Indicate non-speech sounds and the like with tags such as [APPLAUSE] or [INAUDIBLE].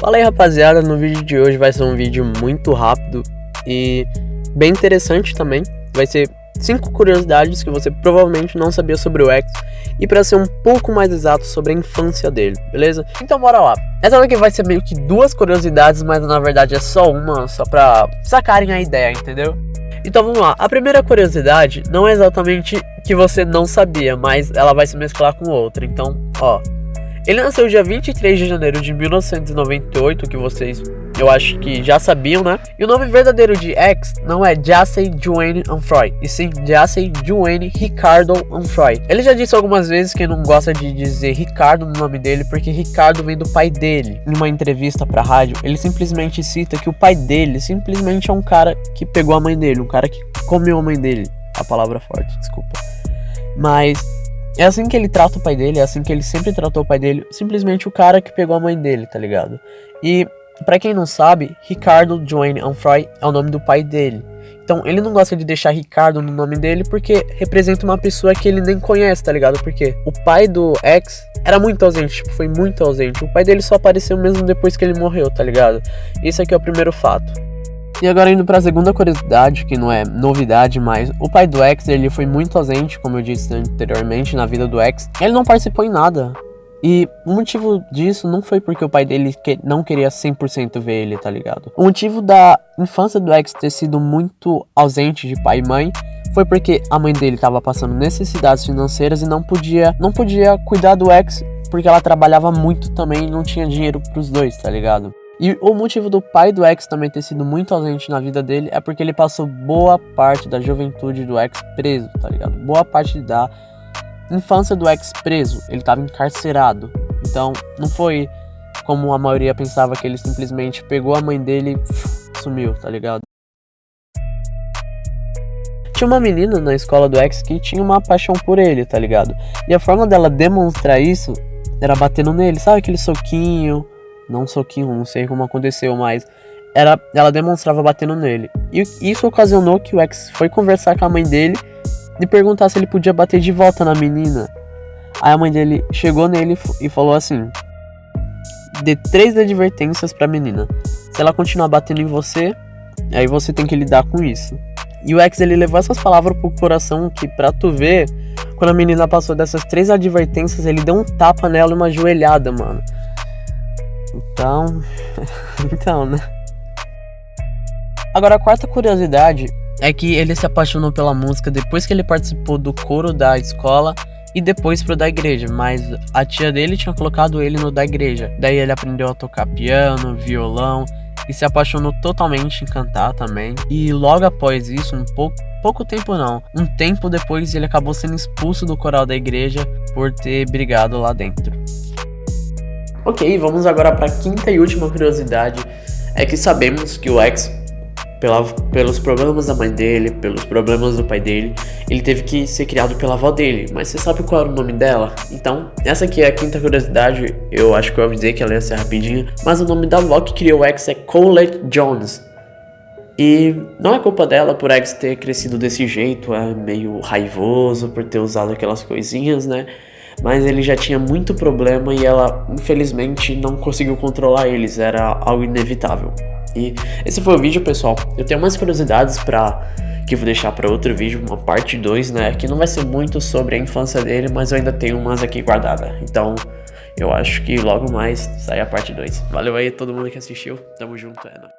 Fala aí rapaziada, no vídeo de hoje vai ser um vídeo muito rápido e bem interessante também. Vai ser cinco curiosidades que você provavelmente não sabia sobre o X e para ser um pouco mais exato sobre a infância dele, beleza? Então bora lá. Essa daqui vai ser meio que duas curiosidades, mas na verdade é só uma, só pra sacarem a ideia, entendeu? Então vamos lá, a primeira curiosidade não é exatamente que você não sabia, mas ela vai se mesclar com outra, então ó... Ele nasceu dia 23 de janeiro de 1998, que vocês eu acho que já sabiam, né? E o nome verdadeiro de X não é Jassy Duane Anfroy, e sim Jassy Duane Ricardo Anfroy. Ele já disse algumas vezes que não gosta de dizer Ricardo no nome dele, porque Ricardo vem do pai dele. Em uma entrevista pra rádio, ele simplesmente cita que o pai dele simplesmente é um cara que pegou a mãe dele, um cara que comeu a mãe dele. A palavra forte, desculpa. Mas é assim que ele trata o pai dele, é assim que ele sempre tratou o pai dele, simplesmente o cara que pegou a mãe dele, tá ligado? E para quem não sabe, Ricardo Joanne Anfroy é o nome do pai dele. Então ele não gosta de deixar Ricardo no nome dele porque representa uma pessoa que ele nem conhece, tá ligado? Porque o pai do ex era muito ausente, tipo, foi muito ausente. O pai dele só apareceu mesmo depois que ele morreu, tá ligado? Esse aqui é o primeiro fato. E agora indo para a segunda curiosidade, que não é novidade, mas o pai do X, ele foi muito ausente, como eu disse anteriormente, na vida do X. Ele não participou em nada. E o motivo disso não foi porque o pai dele não queria 100% ver ele, tá ligado? O motivo da infância do X ter sido muito ausente de pai e mãe foi porque a mãe dele estava passando necessidades financeiras e não podia, não podia cuidar do X porque ela trabalhava muito também e não tinha dinheiro para os dois, tá ligado? E o motivo do pai do X também ter sido muito ausente na vida dele é porque ele passou boa parte da juventude do X preso, tá ligado? Boa parte da infância do X preso, ele estava encarcerado. Então, não foi como a maioria pensava que ele simplesmente pegou a mãe dele e sumiu, tá ligado? Tinha uma menina na escola do X que tinha uma paixão por ele, tá ligado? E a forma dela demonstrar isso era batendo nele, sabe aquele soquinho, não soquinho, não sei como aconteceu, mas era, ela demonstrava batendo nele. E isso ocasionou que o ex foi conversar com a mãe dele e perguntar se ele podia bater de volta na menina. Aí a mãe dele chegou nele e falou assim: Dê três advertências pra menina. Se ela continuar batendo em você, aí você tem que lidar com isso. E o ex ele levou essas palavras pro coração que pra tu ver, quando a menina passou dessas três advertências, ele deu um tapa nela e uma joelhada, mano. Então. [LAUGHS] então, né? Agora, a quarta curiosidade é que ele se apaixonou pela música depois que ele participou do coro da escola e depois pro da igreja, mas a tia dele tinha colocado ele no da igreja. Daí ele aprendeu a tocar piano, violão e se apaixonou totalmente em cantar também. E logo após isso, um pouco, pouco tempo não, um tempo depois ele acabou sendo expulso do coral da igreja por ter brigado lá dentro. Ok, vamos agora para a quinta e última curiosidade. É que sabemos que o X, pela, pelos problemas da mãe dele, pelos problemas do pai dele, ele teve que ser criado pela avó dele. Mas você sabe qual era o nome dela? Então, essa aqui é a quinta curiosidade. Eu acho que eu avisei que ela ia ser rapidinha. Mas o nome da avó que criou o X é Colette Jones. E não é culpa dela por X ter crescido desse jeito, é meio raivoso por ter usado aquelas coisinhas, né? Mas ele já tinha muito problema e ela, infelizmente, não conseguiu controlar eles, era algo inevitável. E esse foi o vídeo, pessoal. Eu tenho mais curiosidades para que vou deixar para outro vídeo, uma parte 2, né, que não vai ser muito sobre a infância dele, mas eu ainda tenho umas aqui guardadas. Então, eu acho que logo mais sai a parte 2. Valeu aí todo mundo que assistiu. Tamo junto, é.